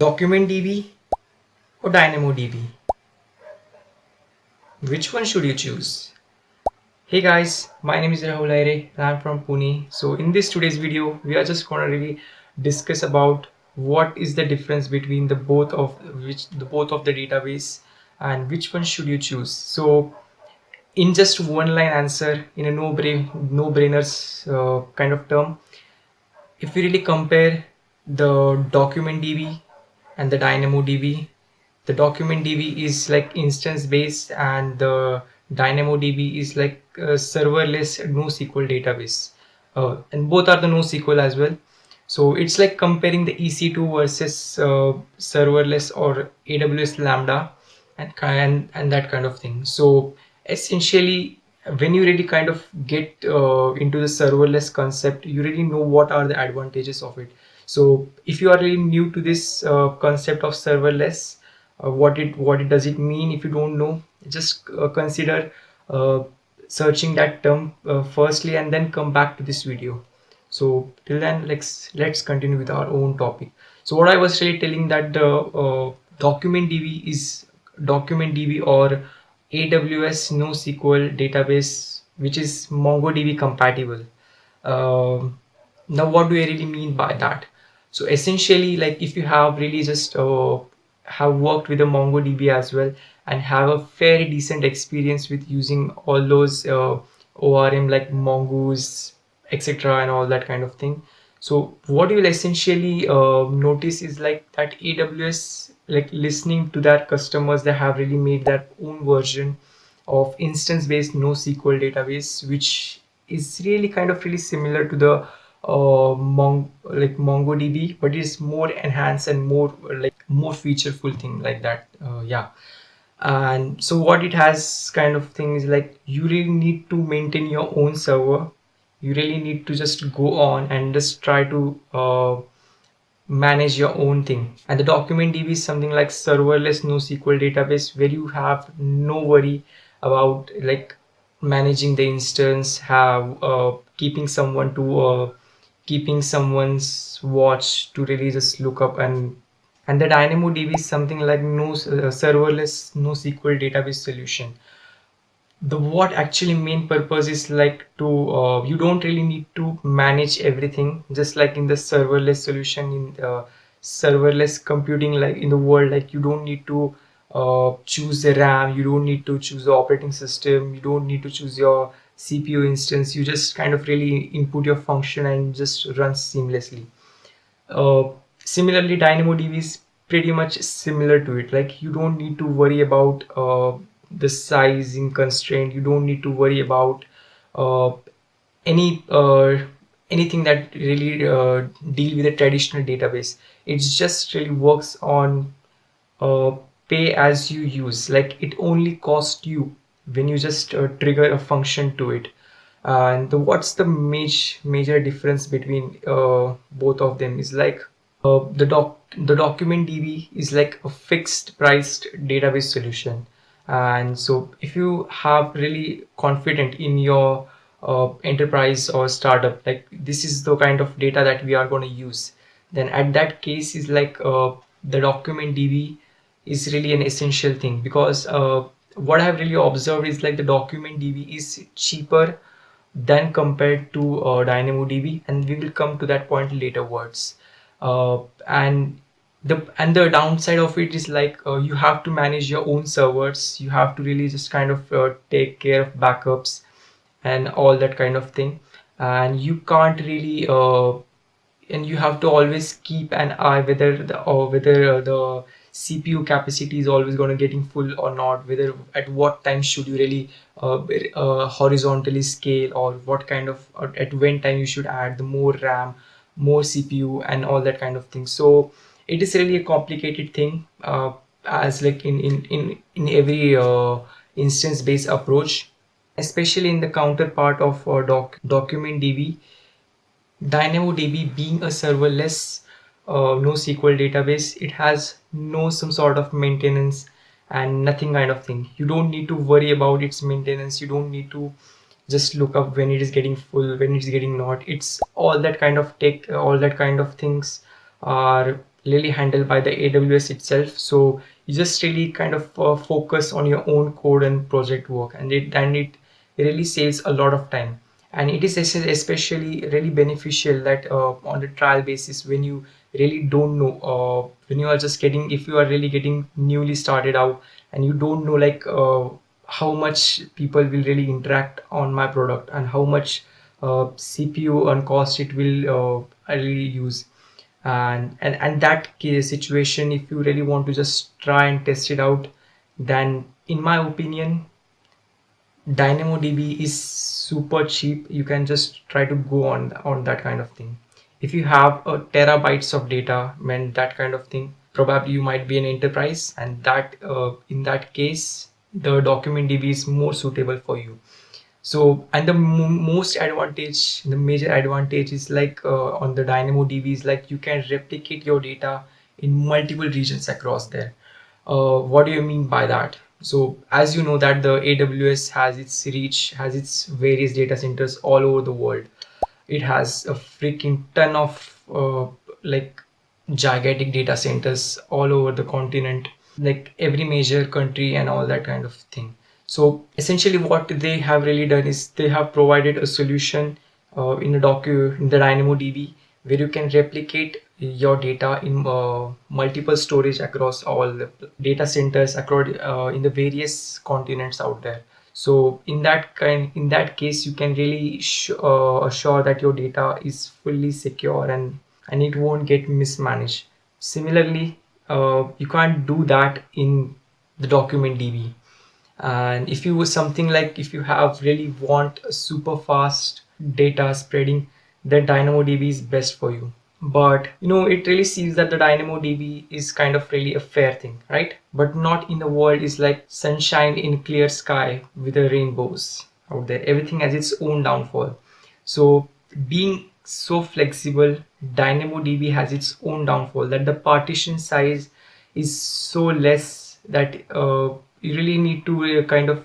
DocumentDB or DynamoDB? Which one should you choose? Hey guys, my name is Rahul Aire and I'm from Pune. So in this today's video, we are just gonna really discuss about what is the difference between the both of which the both of the database and which one should you choose. So in just one line answer in a no brain no brainers uh, kind of term, if we really compare the document DB and the DynamoDB. The document DB is like instance based and the DynamoDB is like serverless NoSQL database. Uh, and both are the NoSQL as well. So it's like comparing the EC2 versus uh, serverless or AWS Lambda and, and, and that kind of thing. So essentially when you really kind of get uh, into the serverless concept, you really know what are the advantages of it so if you are really new to this uh, concept of serverless uh, what it what it does it mean if you don't know just uh, consider uh, searching that term uh, firstly and then come back to this video. So till then let's let's continue with our own topic. So what i was really telling that the uh, document db is document db or aws nosql database which is mongodb compatible. Now what do i really mean by that so essentially like if you have really just uh, have worked with a mongodb as well and have a very decent experience with using all those uh, orm like mongoose etc and all that kind of thing. So what you will essentially uh, notice is like that aws like listening to their customers they have really made their own version of instance based nosql database which is really kind of really similar to the uh, Mong like MongoDB, but it's more enhanced and more like more featureful thing like that. Uh, yeah. And so what it has kind of thing is like you really need to maintain your own server. You really need to just go on and just try to uh, manage your own thing. And the document DB is something like serverless NoSQL database where you have no worry about like managing the instance, have uh, keeping someone to uh, keeping someone's watch to really just look up and and the DynamoDB is something like no uh, serverless NoSQL database solution. The what actually main purpose is like to uh, you don't really need to manage everything just like in the serverless solution in the serverless computing like in the world like you don't need to uh, choose the RAM, you don't need to choose the operating system, you don't need to choose your CPU instance, you just kind of really input your function and just runs seamlessly. Uh, similarly, DynamoDB is pretty much similar to it. Like you don't need to worry about uh, the sizing constraint. You don't need to worry about uh, any uh, anything that really uh, deal with a traditional database. It just really works on uh, pay as you use. Like it only costs you when you just uh, trigger a function to it. And the, what's the major major difference between uh, both of them is like uh, the doc the document db is like a fixed priced database solution. And so if you have really confident in your uh, enterprise or startup like this is the kind of data that we are going to use then at that case is like uh, the document db is really an essential thing because uh, what I've really observed is like the document DB is cheaper than compared to uh, DynamoDB and we will come to that point later words. Uh, and the and the downside of it is like uh, you have to manage your own servers. You have to really just kind of uh, take care of backups and all that kind of thing. And you can't really uh, and you have to always keep an eye whether the or whether uh, the CPU capacity is always going to getting full or not whether at what time should you really uh, uh, horizontally scale or what kind of at when time you should add the more RAM more CPU and all that kind of thing. So it is really a complicated thing uh, as like in in in, in every uh, instance based approach especially in the counterpart of uh, doc document DB DynamoDB being a serverless uh, NoSQL database, it has no some sort of maintenance and nothing kind of thing. You don't need to worry about its maintenance. You don't need to just look up when it is getting full, when it's getting not. It's all that kind of tech, all that kind of things are really handled by the AWS itself so you just really kind of uh, focus on your own code and project work and it and it really saves a lot of time and it is especially really beneficial that uh, on the trial basis when you really don't know uh, when you are just getting if you are really getting newly started out and you don't know like uh, how much people will really interact on my product and how much uh, CPU and cost it will uh, really use. And and and that case situation if you really want to just try and test it out then in my opinion DynamoDB is super cheap. You can just try to go on on that kind of thing if you have a terabytes of data when that kind of thing probably you might be an enterprise and that uh, in that case the document db is more suitable for you. So and the most advantage the major advantage is like uh, on the dynamodb is like you can replicate your data in multiple regions across there. Uh, what do you mean by that? So as you know that the aws has its reach has its various data centers all over the world it has a freaking ton of uh, like gigantic data centers all over the continent like every major country and all that kind of thing. So essentially what they have really done is they have provided a solution uh, in a docu in the dynamodb where you can replicate your data in uh, multiple storage across all the data centers across uh, in the various continents out there so in that kind in that case you can really uh, assure that your data is fully secure and and it won't get mismanaged. Similarly uh, you can't do that in the document db and if you was something like if you have really want super fast data spreading then dynamodb is best for you but you know it really seems that the dynamodb is kind of really a fair thing right? But not in the world is like sunshine in clear sky with the rainbows out there. Everything has its own downfall. So being so flexible dynamodb has its own downfall that the partition size is so less that uh, you really need to uh, kind of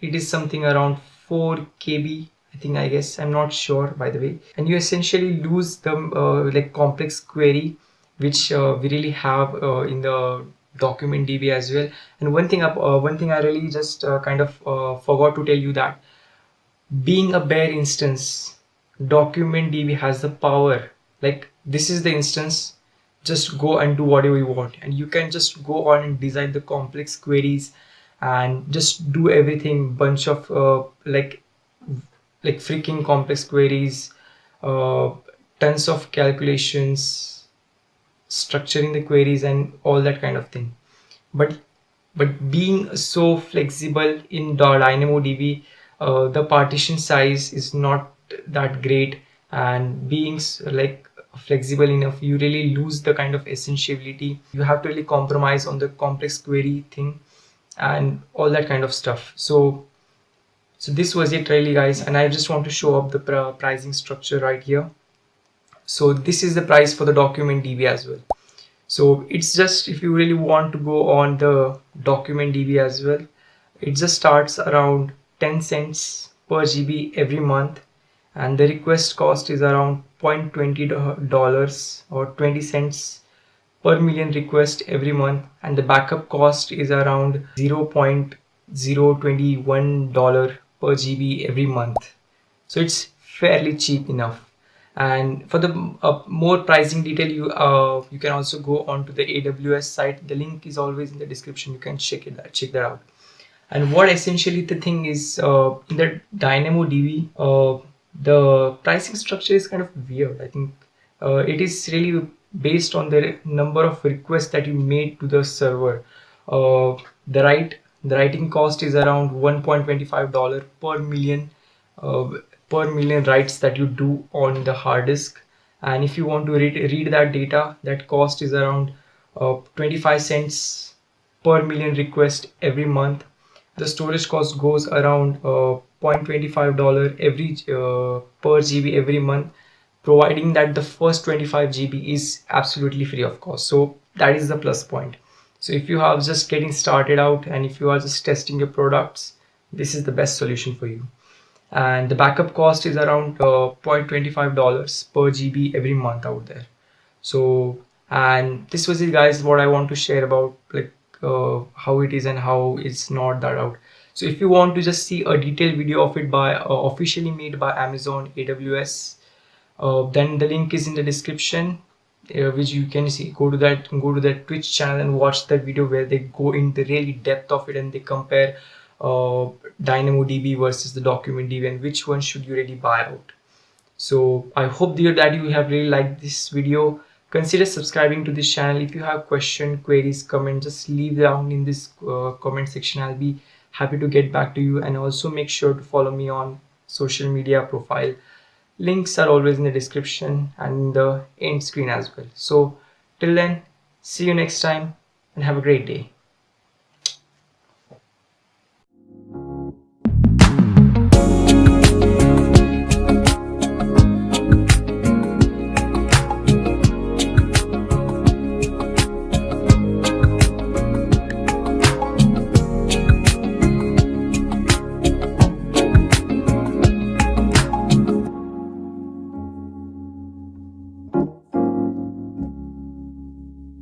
it is something around 4 kb I I guess. I'm not sure by the way. And you essentially lose the uh, like complex query which uh, we really have uh, in the document db as well. And one thing up uh, one thing I really just uh, kind of uh, forgot to tell you that being a bare instance document db has the power. Like this is the instance just go and do whatever you want. And you can just go on and design the complex queries and just do everything bunch of like like freaking complex queries uh, tons of calculations structuring the queries and all that kind of thing. But but being so flexible in DynamoDB uh, the partition size is not that great and being like flexible enough you really lose the kind of essentiality you have to really compromise on the complex query thing and all that kind of stuff. So so this was it really guys and I just want to show up the pr pricing structure right here. So this is the price for the document DB as well. So it's just if you really want to go on the document DB as well it just starts around 10 cents per GB every month and the request cost is around 0.20 dollars or 20 cents per million request every month and the backup cost is around 0.021 dollar per GB every month. So it's fairly cheap enough. And for the uh, more pricing detail, you uh, you can also go on to the AWS site. The link is always in the description. You can check it check that out. And what essentially the thing is uh, in the DynamoDB, uh, the pricing structure is kind of weird. I think uh, it is really based on the number of requests that you made to the server. Uh, the right the writing cost is around 1.25 dollar per million uh, per million writes that you do on the hard disk. And if you want to read, read that data that cost is around uh, 25 cents per million request every month. The storage cost goes around uh, 0.25 dollar every uh, per GB every month providing that the first 25 GB is absolutely free of cost so that is the plus point so if you are just getting started out and if you are just testing your products, this is the best solution for you. And the backup cost is around uh, $0.25 per GB every month out there. So, and this was it guys what i want to share about like uh, how it is and how it's not that out so if you want to just see a detailed video of it by uh, officially made by amazon aws uh, then the link is in the description uh, which you can see. Go to that go to that twitch channel and watch that video where they go into really depth of it and they compare uh, dynamodb versus the document db and which one should you really buy out. So i hope dear that you have really liked this video. Consider subscribing to this channel. If you have question queries comment just leave down in this uh, comment section. I'll be happy to get back to you. And also make sure to follow me on social media profile links are always in the description and the end screen as well. So till then see you next time and have a great day